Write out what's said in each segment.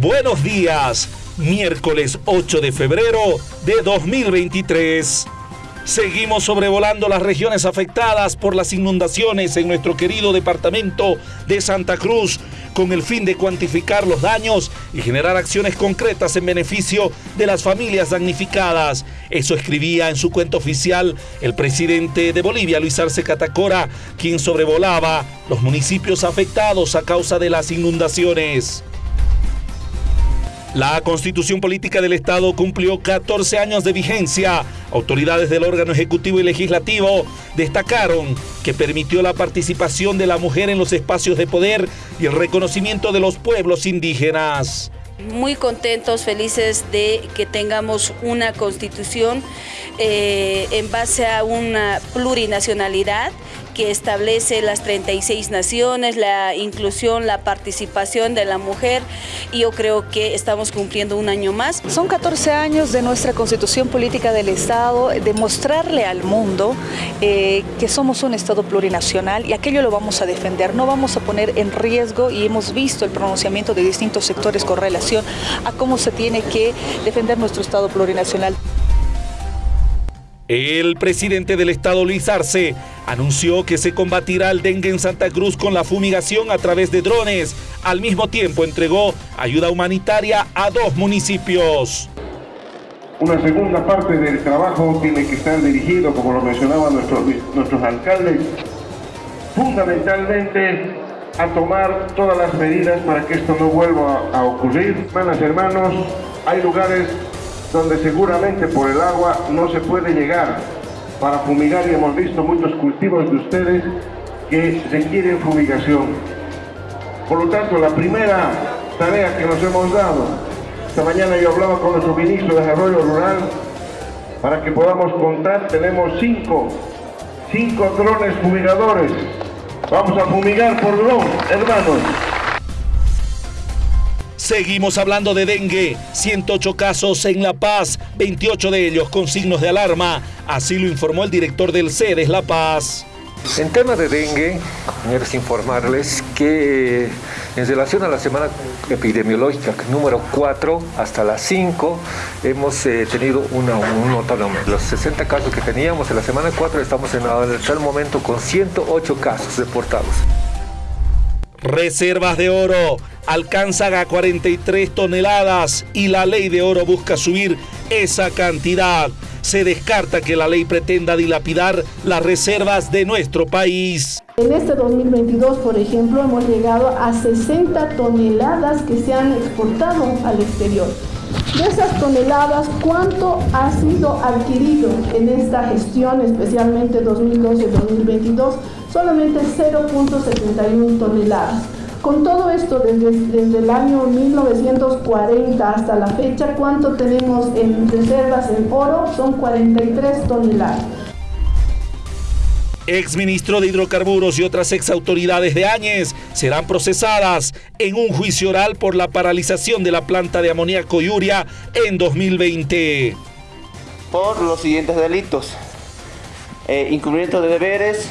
Buenos días, miércoles 8 de febrero de 2023. Seguimos sobrevolando las regiones afectadas por las inundaciones en nuestro querido departamento de Santa Cruz con el fin de cuantificar los daños y generar acciones concretas en beneficio de las familias damnificadas. Eso escribía en su cuenta oficial el presidente de Bolivia, Luis Arce Catacora, quien sobrevolaba los municipios afectados a causa de las inundaciones. La constitución política del Estado cumplió 14 años de vigencia. Autoridades del órgano ejecutivo y legislativo destacaron que permitió la participación de la mujer en los espacios de poder y el reconocimiento de los pueblos indígenas. Muy contentos, felices de que tengamos una constitución eh, en base a una plurinacionalidad que establece las 36 naciones, la inclusión, la participación de la mujer y yo creo que estamos cumpliendo un año más. Son 14 años de nuestra constitución política del Estado, de mostrarle al mundo eh, que somos un Estado plurinacional y aquello lo vamos a defender, no vamos a poner en riesgo y hemos visto el pronunciamiento de distintos sectores con relación a cómo se tiene que defender nuestro Estado plurinacional. El presidente del estado Luis Arce anunció que se combatirá el dengue en Santa Cruz con la fumigación a través de drones. Al mismo tiempo entregó ayuda humanitaria a dos municipios. Una segunda parte del trabajo tiene que estar dirigido, como lo mencionaban nuestros, nuestros alcaldes, fundamentalmente a tomar todas las medidas para que esto no vuelva a ocurrir. Hermanas, hermanos, hay lugares donde seguramente por el agua no se puede llegar para fumigar y hemos visto muchos cultivos de ustedes que requieren fumigación. Por lo tanto, la primera tarea que nos hemos dado, esta mañana yo hablaba con nuestro ministro de Desarrollo Rural, para que podamos contar, tenemos cinco, cinco drones fumigadores. Vamos a fumigar por dron, hermanos. Seguimos hablando de dengue. 108 casos en La Paz, 28 de ellos con signos de alarma. Así lo informó el director del CEDES La Paz. En tema de dengue, compañeros, informarles que en relación a la semana epidemiológica número 4 hasta las 5 hemos eh, tenido una, un notable aumento. Los 60 casos que teníamos en la semana 4 estamos en, el momento con 108 casos reportados. Reservas de oro alcanzan a 43 toneladas y la ley de oro busca subir esa cantidad. Se descarta que la ley pretenda dilapidar las reservas de nuestro país. En este 2022, por ejemplo, hemos llegado a 60 toneladas que se han exportado al exterior. De esas toneladas, ¿cuánto ha sido adquirido en esta gestión, especialmente 2012-2022? Solamente 0.71 toneladas. Con todo esto, desde, desde, el año 1940 hasta la fecha, ¿cuánto tenemos en reservas en oro? Son 43 toneladas. Ex ministro de Hidrocarburos y otras ex autoridades de Áñez serán procesadas en un juicio oral por la paralización de la planta de amoníaco y uria en 2020. Por los siguientes delitos. Eh, incumplimiento de deberes,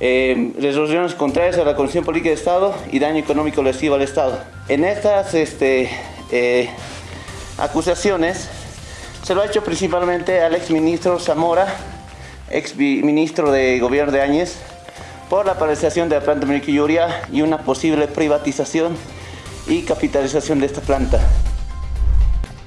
eh, resoluciones contrarias a la Constitución Política de Estado y daño económico lesivo al Estado. En estas este, eh, acusaciones se lo ha hecho principalmente al exministro Zamora, ex ministro de Gobierno de Áñez, por la paralización de la planta de y una posible privatización y capitalización de esta planta.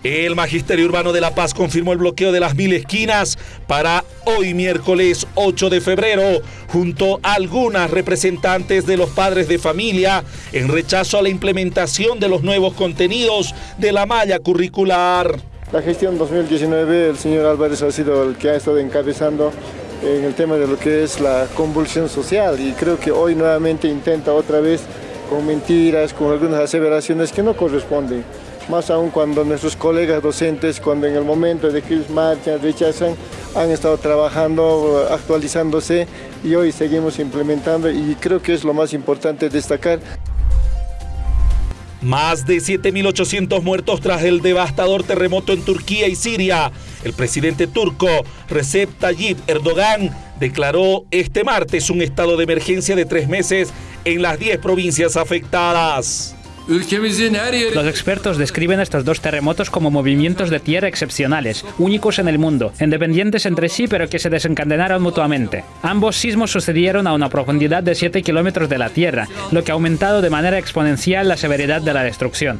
El Magisterio Urbano de La Paz confirmó el bloqueo de las mil esquinas para hoy miércoles 8 de febrero, junto a algunas representantes de los padres de familia, en rechazo a la implementación de los nuevos contenidos de la malla curricular. La gestión 2019, el señor Álvarez ha sido el que ha estado encabezando en el tema de lo que es la convulsión social y creo que hoy nuevamente intenta otra vez con mentiras, con algunas aseveraciones que no corresponden más aún cuando nuestros colegas docentes, cuando en el momento de que ellos marchan, rechazan, han estado trabajando, actualizándose y hoy seguimos implementando y creo que es lo más importante destacar. Más de 7.800 muertos tras el devastador terremoto en Turquía y Siria. El presidente turco Recep Tayyip Erdogan declaró este martes un estado de emergencia de tres meses en las 10 provincias afectadas. Los expertos describen estos dos terremotos como movimientos de tierra excepcionales, únicos en el mundo, independientes entre sí pero que se desencadenaron mutuamente. Ambos sismos sucedieron a una profundidad de 7 kilómetros de la Tierra, lo que ha aumentado de manera exponencial la severidad de la destrucción.